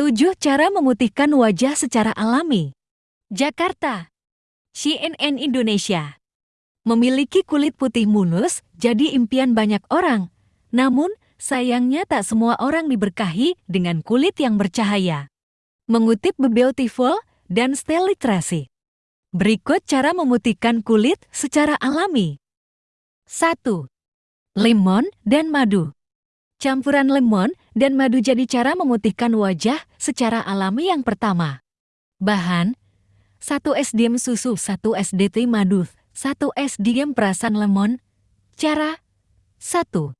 7 cara memutihkan wajah secara alami. Jakarta. CNN Indonesia. Memiliki kulit putih mulus jadi impian banyak orang. Namun, sayangnya tak semua orang diberkahi dengan kulit yang bercahaya. Mengutip The Beautiful dan Style Literacy. Berikut cara memutihkan kulit secara alami. 1. Lemon dan madu. Campuran lemon dan madu jadi cara memutihkan wajah secara alami yang pertama. Bahan 1 SDM susu, 1 SDT madu, 1 SDM perasan lemon. Cara 1.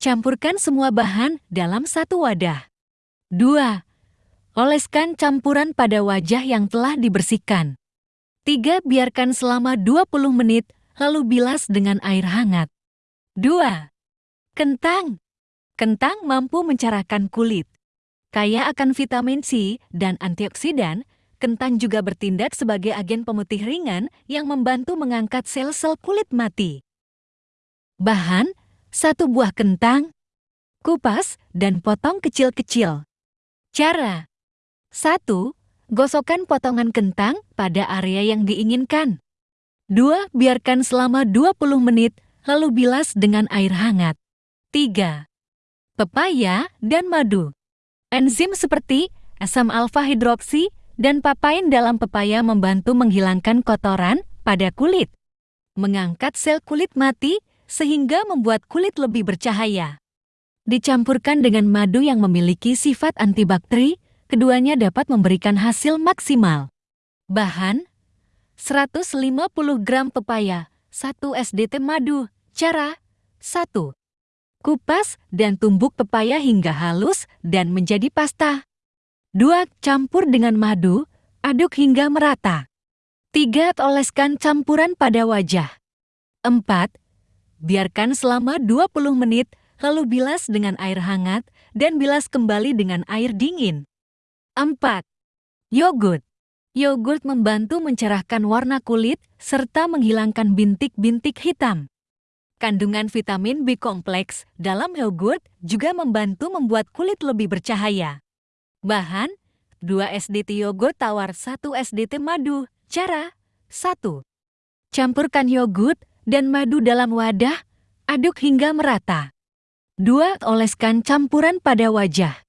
Campurkan semua bahan dalam satu wadah. 2. Oleskan campuran pada wajah yang telah dibersihkan. 3. Biarkan selama 20 menit, lalu bilas dengan air hangat. 2. Kentang Kentang mampu mencerahkan kulit. Kaya akan vitamin C dan antioksidan, kentang juga bertindak sebagai agen pemutih ringan yang membantu mengangkat sel-sel kulit mati. Bahan, satu buah kentang, kupas, dan potong kecil-kecil. Cara 1. Gosokkan potongan kentang pada area yang diinginkan. 2. Biarkan selama 20 menit, lalu bilas dengan air hangat. 3 pepaya, dan madu. Enzim seperti asam alfa hidroksi dan papain dalam pepaya membantu menghilangkan kotoran pada kulit, mengangkat sel kulit mati sehingga membuat kulit lebih bercahaya. Dicampurkan dengan madu yang memiliki sifat antibakteri, keduanya dapat memberikan hasil maksimal. Bahan 150 gram pepaya, 1 SDT madu. Cara 1. Kupas dan tumbuk pepaya hingga halus dan menjadi pasta. 2. Campur dengan madu, aduk hingga merata. 3. Oleskan campuran pada wajah. 4. Biarkan selama 20 menit, lalu bilas dengan air hangat dan bilas kembali dengan air dingin. 4. Yogurt. Yogurt membantu mencerahkan warna kulit serta menghilangkan bintik-bintik hitam. Kandungan vitamin B kompleks dalam yogurt juga membantu membuat kulit lebih bercahaya. Bahan 2 SDT yogurt tawar 1 SDT madu. Cara 1. Campurkan yogurt dan madu dalam wadah, aduk hingga merata. 2. Oleskan campuran pada wajah.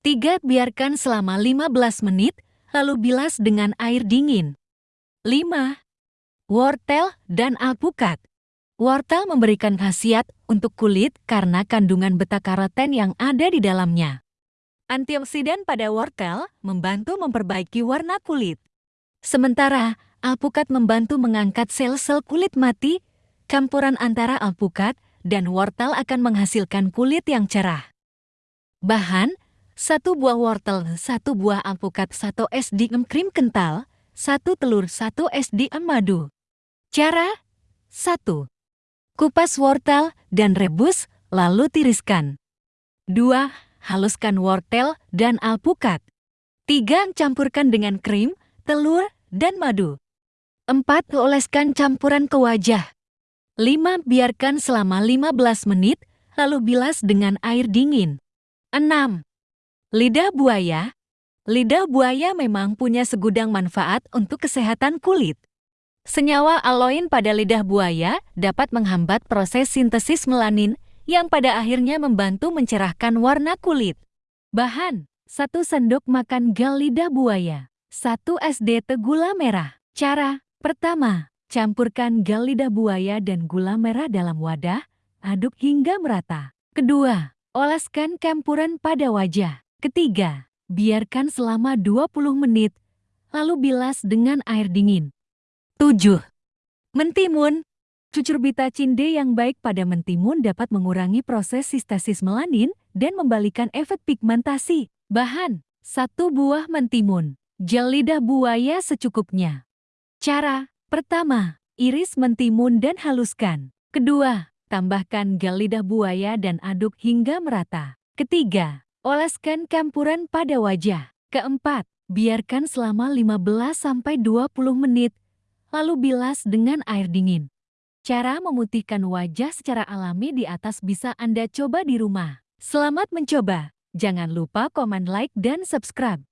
3. Biarkan selama 15 menit, lalu bilas dengan air dingin. 5. Wortel dan alpukat Wortel memberikan khasiat untuk kulit karena kandungan beta-karoten yang ada di dalamnya. Antioksidan pada wortel membantu memperbaiki warna kulit. Sementara, alpukat membantu mengangkat sel-sel kulit mati, campuran antara alpukat dan wortel akan menghasilkan kulit yang cerah. Bahan, satu buah wortel, satu buah alpukat, satu SDM krim kental, satu telur, satu SDM madu. Cara, satu. Kupas wortel dan rebus, lalu tiriskan. 2. Haluskan wortel dan alpukat. 3. Campurkan dengan krim, telur, dan madu. 4. Oleskan campuran ke wajah. 5. Biarkan selama 15 menit, lalu bilas dengan air dingin. 6. Lidah buaya Lidah buaya memang punya segudang manfaat untuk kesehatan kulit. Senyawa aloin pada lidah buaya dapat menghambat proses sintesis melanin yang pada akhirnya membantu mencerahkan warna kulit. Bahan 1 sendok makan gal lidah buaya 1 SDT gula merah Cara Pertama, campurkan gal lidah buaya dan gula merah dalam wadah, aduk hingga merata. Kedua, oleskan campuran pada wajah. Ketiga, biarkan selama 20 menit, lalu bilas dengan air dingin. 7. Mentimun Cucur bitacin D yang baik pada mentimun dapat mengurangi proses sistasis melanin dan membalikan efek pigmentasi. Bahan, satu buah mentimun. Gel lidah buaya secukupnya. Cara, pertama, iris mentimun dan haluskan. Kedua, tambahkan gel lidah buaya dan aduk hingga merata. Ketiga, oleskan campuran pada wajah. Keempat, biarkan selama 15-20 menit lalu bilas dengan air dingin. Cara memutihkan wajah secara alami di atas bisa Anda coba di rumah. Selamat mencoba! Jangan lupa komen like dan subscribe.